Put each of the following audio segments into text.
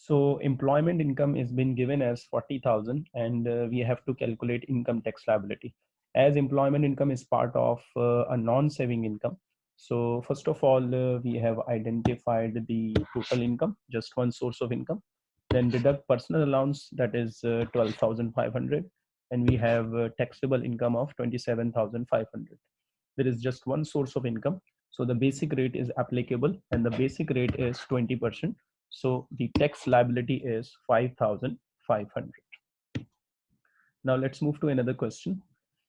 So employment income is been given as 40,000 and uh, we have to calculate income tax liability. As employment income is part of uh, a non-saving income. So first of all, uh, we have identified the total income, just one source of income. Then deduct personal allowance, that is uh, 12,500. And we have taxable income of 27,500. There is just one source of income. So the basic rate is applicable and the basic rate is 20%. So the tax liability is 5,500. Now let's move to another question.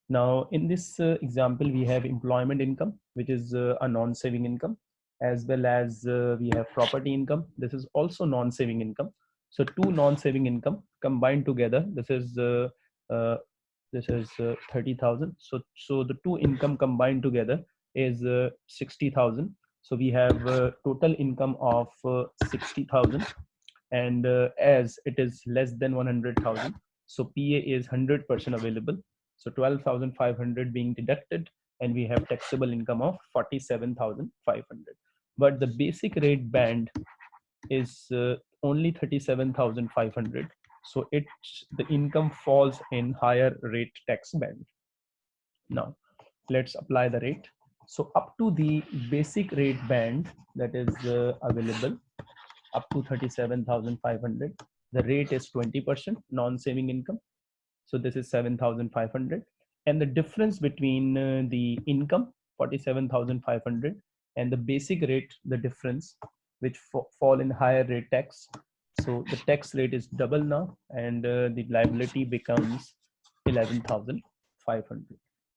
Now in this uh, example, we have employment income, which is uh, a non-saving income, as well as uh, we have property income. This is also non-saving income. So two non-saving income combined together, this is uh, uh, this is uh, 30,000. So, so the two income combined together is 60,000 so we have uh, total income of uh, 60,000 and uh, as it is less than 100,000, so PA is 100% available. So 12,500 being deducted and we have taxable income of 47,500. But the basic rate band is uh, only 37,500. So it the income falls in higher rate tax band. Now let's apply the rate. So up to the basic rate band that is uh, available up to 37,500, the rate is 20% non-saving income. So this is 7,500 and the difference between uh, the income 47,500 and the basic rate, the difference which fall in higher rate tax. So the tax rate is double now and uh, the liability becomes 11,500.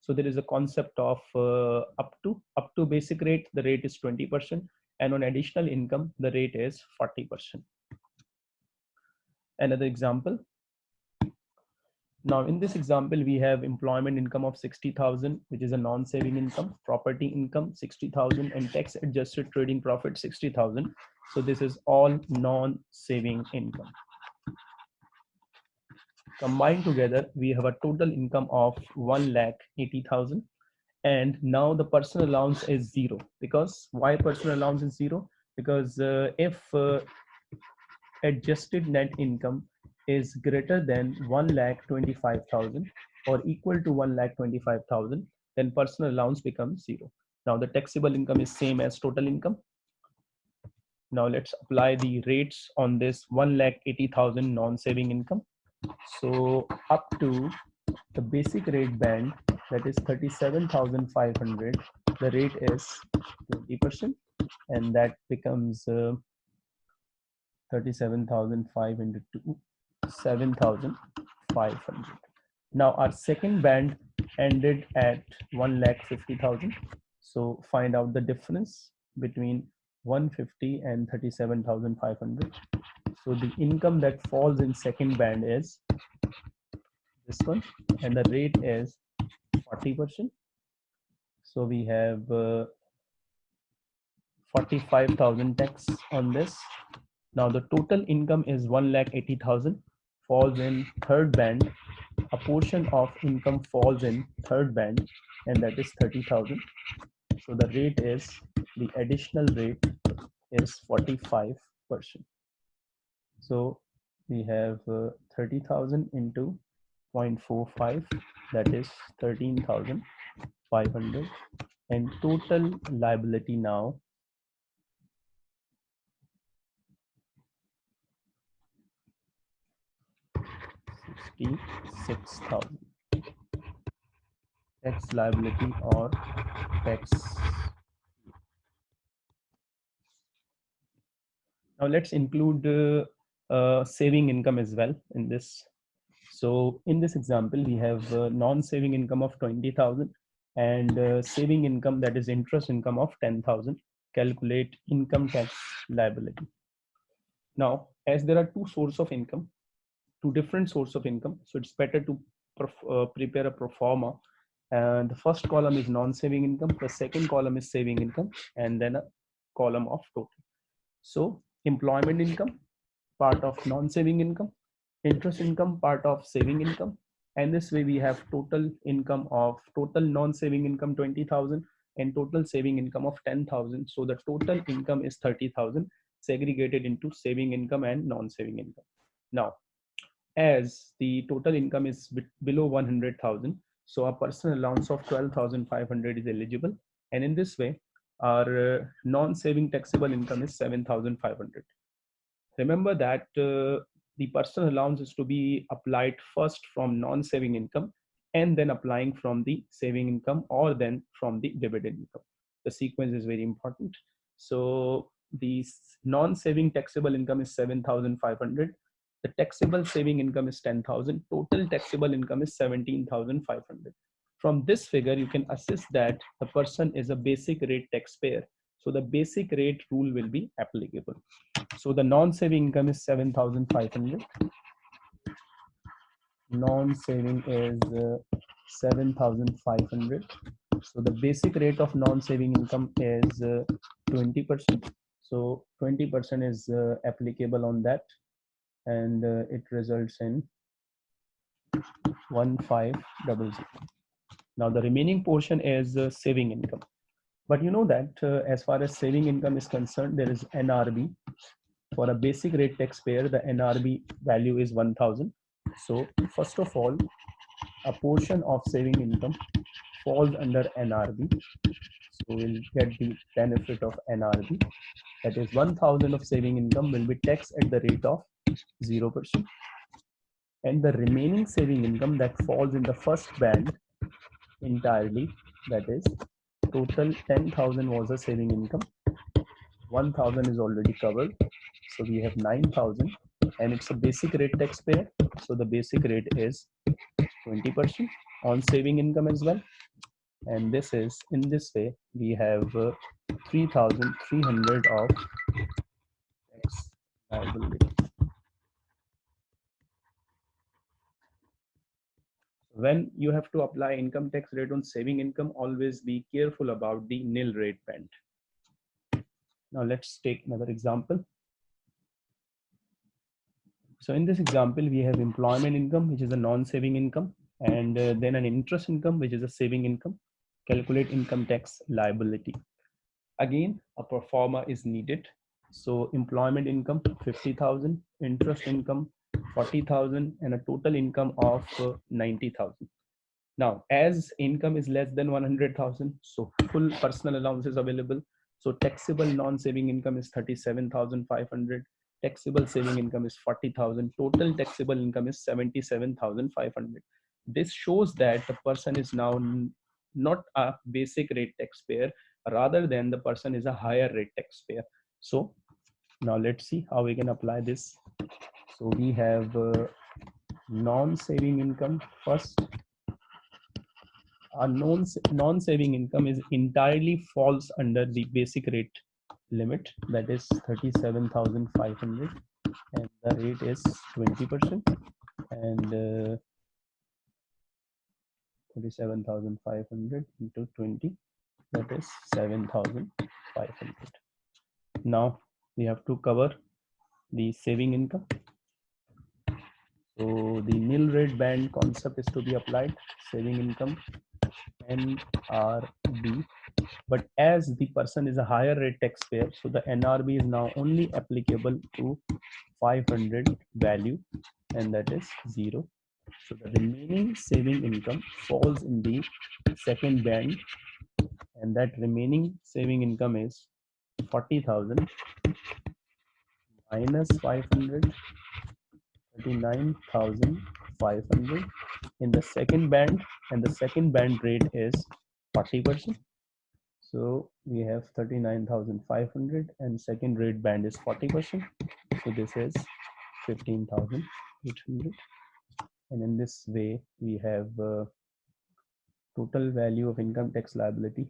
So there is a concept of uh, up to up to basic rate, the rate is 20%, and on additional income, the rate is 40%. Another example. Now in this example, we have employment income of 60,000, which is a non-saving income, property income 60,000 and tax adjusted trading profit 60,000. So this is all non-saving income combined together we have a total income of 1 lakh 80,000 and now the personal allowance is zero. Because why personal allowance is zero? Because uh, if uh, adjusted net income is greater than 1 lakh 25,000 or equal to 1 lakh 25,000 then personal allowance becomes zero. Now the taxable income is same as total income. Now let's apply the rates on this 1 lakh 80,000 non-saving income so up to the basic rate band that is 37,500, the rate is 20% and that becomes uh, 37,500 to 7,500. Now our second band ended at 1 lakh 50,000. So find out the difference between 150 and 37,500. So the income that falls in second band is this one and the rate is 40%. So we have uh, 45,000 tax on this. Now the total income is 1,80,000 falls in third band. A portion of income falls in third band and that is 30,000. So the rate is, the additional rate is 45%. So we have uh, 30,000 into 0.45 that is 13,500 and total liability now Sixty-six thousand tax liability or tax. Now let's include uh, uh, saving income as well in this. So in this example, we have uh, non-saving income of 20,000 and uh, saving income that is interest income of 10,000. Calculate income tax liability. Now, as there are two sources of income, two different sources of income, so it's better to uh, prepare a pro forma. And the first column is non-saving income, the second column is saving income, and then a column of total. So employment income part of non-saving income, interest income part of saving income. And this way we have total income of total non-saving income 20,000 and total saving income of 10,000. So the total income is 30,000 segregated into saving income and non-saving income. Now, as the total income is below 100,000, so a personal allowance of 12,500 is eligible. And in this way, our uh, non-saving taxable income is 7,500. Remember that uh, the personal allowance is to be applied first from non-saving income and then applying from the saving income or then from the dividend income. The sequence is very important. So the non-saving taxable income is 7,500. The taxable saving income is 10,000. Total taxable income is 17,500. From this figure, you can assess that the person is a basic rate taxpayer. So the basic rate rule will be applicable. So the non-saving income is 7,500. Non-saving is uh, 7,500. So the basic rate of non-saving income is 20%. Uh, so 20% is uh, applicable on that and uh, it results in 1500. Now the remaining portion is uh, saving income. But you know that as far as saving income is concerned, there is NRB. For a basic rate taxpayer, the NRB value is 1000. So first of all, a portion of saving income falls under NRB. So we'll get the benefit of NRB. That is 1000 of saving income will be taxed at the rate of 0%. And the remaining saving income that falls in the first band entirely, that is total 10,000 was a saving income. 1,000 is already covered. So we have 9,000 and it's a basic rate taxpayer. So the basic rate is 20% on saving income as well. And this is in this way, we have uh, 3,300 of tax liability. when you have to apply income tax rate on saving income, always be careful about the nil rate band. Now let's take another example. So in this example, we have employment income, which is a non-saving income, and uh, then an interest income, which is a saving income. Calculate income tax liability. Again, a pro forma is needed. So employment income, 50,000, interest income, 40,000 and a total income of uh, 90,000. Now, as income is less than 100,000, so full personal allowance is available. So taxable non-saving income is 37,500. Taxable saving income is 40,000. Total taxable income is 77,500. This shows that the person is now not a basic rate taxpayer, rather than the person is a higher rate taxpayer. So now let's see how we can apply this so we have uh, non-saving income first. Our non-saving income is entirely falls under the basic rate limit that is 37,500 and the rate is 20% and uh, 37,500 into 20 that is 7,500. Now we have to cover the saving income so the nil rate band concept is to be applied, saving income, NRB. But as the person is a higher rate taxpayer, so the NRB is now only applicable to 500 value, and that is zero. So the remaining saving income falls in the second band, and that remaining saving income is 40,000 minus 500 39,500 in the second band and the second band rate is 40%. So we have 39,500 and second rate band is 40%. So this is 15,800. And in this way, we have uh, total value of income tax liability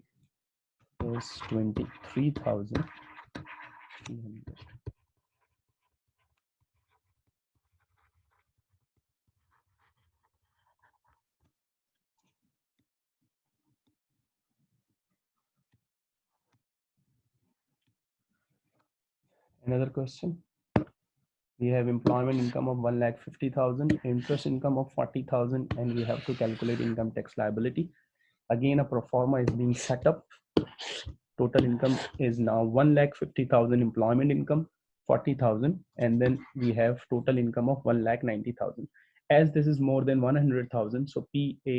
is 23,300. Another question. We have employment income of 1 lakh 50,000, interest income of 40,000, and we have to calculate income tax liability. Again, a pro forma is being set up. Total income is now 1 lakh 50,000 employment income, 40,000 and then we have total income of 1 lakh 90,000 as this is more than 100,000 so PA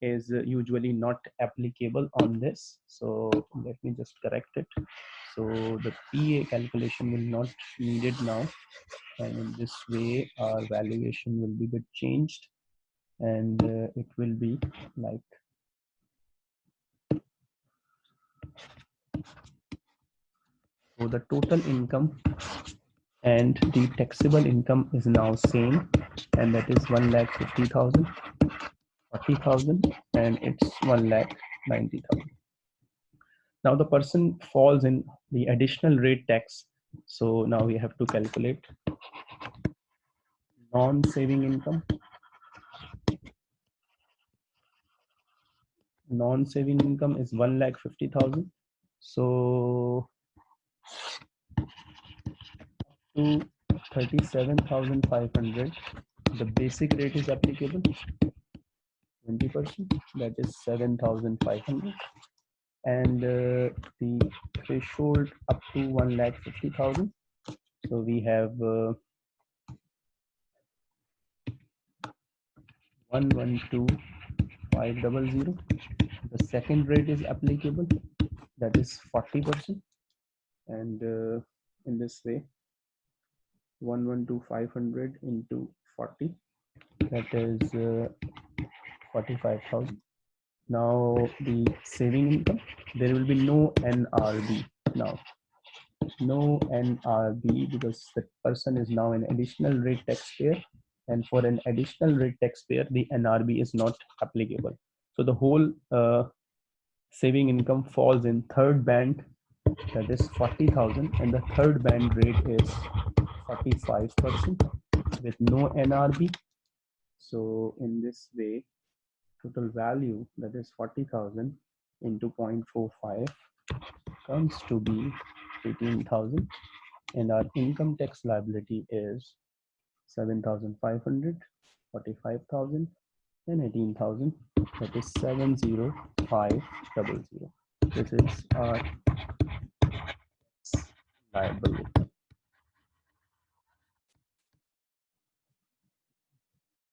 is usually not applicable on this so let me just correct it so the PA calculation will not needed now. And in this way our valuation will be bit changed. And uh, it will be like so the total income and the taxable income is now same. And that is 1 lakh 50,000 40,000 and it's 1 lakh 90,000 now the person falls in the additional rate tax. So now we have to calculate non-saving income. Non-saving income is 1 lakh 50,000 so to 37,500 the basic rate is applicable. 20 percent. That is 7,500 and uh, the threshold up to 1 lakh 50,000 so we have uh, 112500 the second rate is applicable. That is 40 percent. And uh, in this way 112500 into 40 that is uh, 45,000 now the saving income there will be no NRB now. No NRB because the person is now an additional rate taxpayer. And for an additional rate taxpayer the NRB is not applicable. So the whole uh, saving income falls in third band that is 40,000 and the third band rate is 45% with no NRB. So in this way, total value that is 40,000 into 0.45 comes to be 18,000 and our income tax liability is 7,500, 45,000 and 18,000 that is 70500. This is our liability.